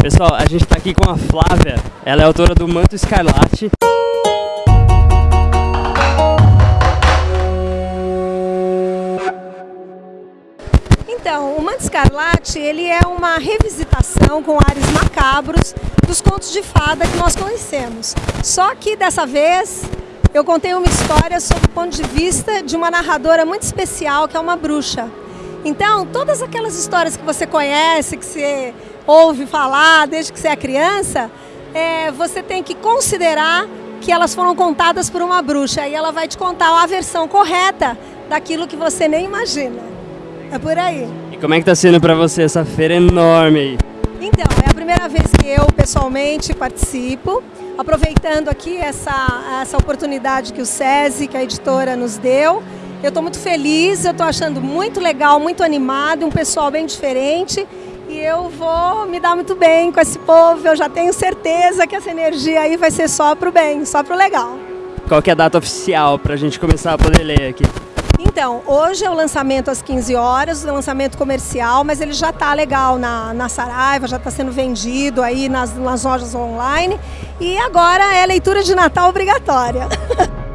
Pessoal, a gente está aqui com a Flávia, ela é autora do Manto Escarlate. Então, o Manto Escarlate, ele é uma revisitação com ares macabros dos contos de fada que nós conhecemos. Só que dessa vez eu contei uma história sob o ponto de vista de uma narradora muito especial, que é uma bruxa. Então, todas aquelas histórias que você conhece, que você ouve falar desde que você é criança, é, você tem que considerar que elas foram contadas por uma bruxa e ela vai te contar a versão correta daquilo que você nem imagina. É por aí. E como é que está sendo para você essa feira enorme aí? Então, é a primeira vez que eu pessoalmente participo, aproveitando aqui essa, essa oportunidade que o SESI, que a editora nos deu, eu estou muito feliz, eu estou achando muito legal, muito animado, um pessoal bem diferente e eu vou me dar muito bem com esse povo, eu já tenho certeza que essa energia aí vai ser só para o bem, só para o legal. Qual que é a data oficial para a gente começar a poder ler aqui? Então, hoje é o lançamento às 15 horas, o lançamento comercial, mas ele já está legal na, na Saraiva, já está sendo vendido aí nas, nas lojas online. E agora é leitura de Natal obrigatória.